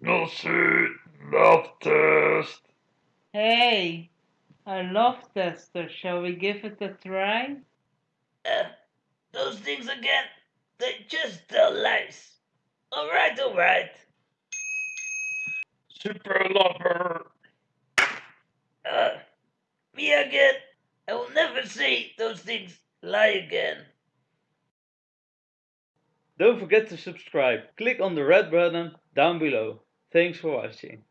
Nosy love test. Hey, a love tester. Shall we give it a try? Uh, those things again, they just tell lies. Alright, alright. Super lover. Uh, me again. I will never say those things lie again. Don't forget to subscribe. Click on the red button down below. Thanks for watching.